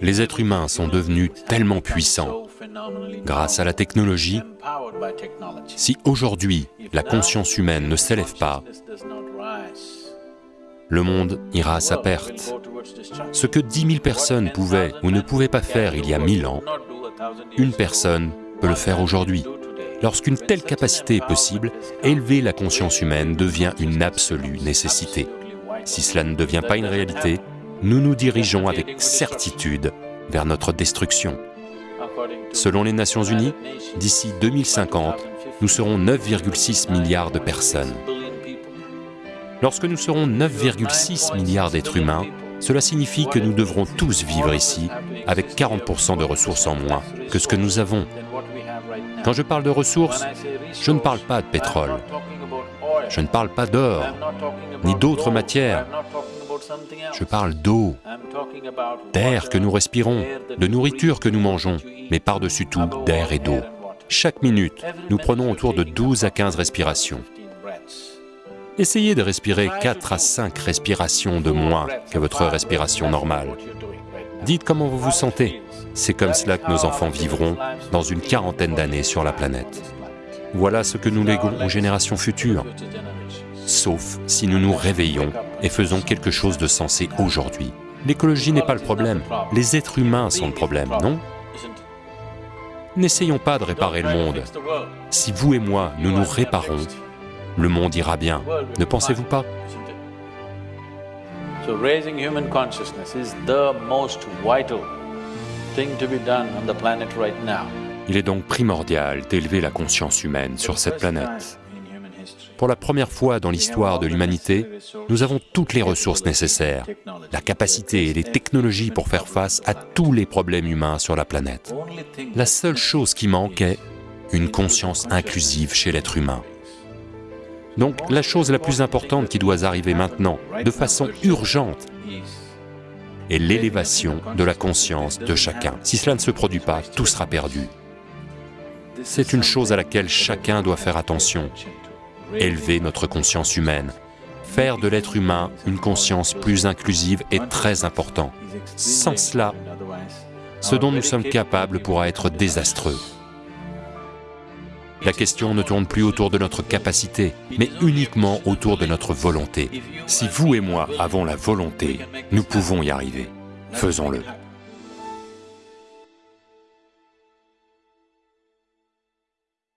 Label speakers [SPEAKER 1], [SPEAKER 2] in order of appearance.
[SPEAKER 1] Les êtres humains sont devenus tellement puissants grâce à la technologie. Si aujourd'hui la conscience humaine ne s'élève pas, le monde ira à sa perte. Ce que dix mille personnes pouvaient ou ne pouvaient pas faire il y a mille ans, une personne peut le faire aujourd'hui. Lorsqu'une telle capacité est possible, élever la conscience humaine devient une absolue nécessité. Si cela ne devient pas une réalité, nous nous dirigeons avec certitude vers notre destruction. Selon les Nations Unies, d'ici 2050, nous serons 9,6 milliards de personnes. Lorsque nous serons 9,6 milliards d'êtres humains, cela signifie que nous devrons tous vivre ici avec 40% de ressources en moins que ce que nous avons. Quand je parle de ressources, je ne parle pas de pétrole, je ne parle pas d'or, ni d'autres matières, je parle d'eau, d'air que nous respirons, de nourriture que nous mangeons, mais par-dessus tout d'air et d'eau. Chaque minute, nous prenons autour de 12 à 15 respirations. Essayez de respirer 4 à 5 respirations de moins que votre respiration normale. Dites comment vous vous sentez. C'est comme cela que nos enfants vivront dans une quarantaine d'années sur la planète. Voilà ce que nous léguons aux générations futures sauf si nous nous réveillons et faisons quelque chose de sensé aujourd'hui. L'écologie n'est pas le problème, les êtres humains sont le problème, non? N'essayons pas de réparer le monde. Si vous et moi, nous nous réparons, le monde ira bien, ne pensez-vous pas? Il est donc primordial d'élever la conscience humaine sur cette planète. Pour la première fois dans l'histoire de l'humanité, nous avons toutes les ressources nécessaires, la capacité et les technologies pour faire face à tous les problèmes humains sur la planète. La seule chose qui manque est une conscience inclusive chez l'être humain. Donc la chose la plus importante qui doit arriver maintenant, de façon urgente, est l'élévation de la conscience de chacun. Si cela ne se produit pas, tout sera perdu. C'est une chose à laquelle chacun doit faire attention élever notre conscience humaine. Faire de l'être humain une conscience plus inclusive est très important. Sans cela, ce dont nous sommes capables pourra être désastreux. La question ne tourne plus autour de notre capacité, mais uniquement autour de notre volonté. Si vous et moi avons la volonté, nous pouvons y arriver. Faisons-le.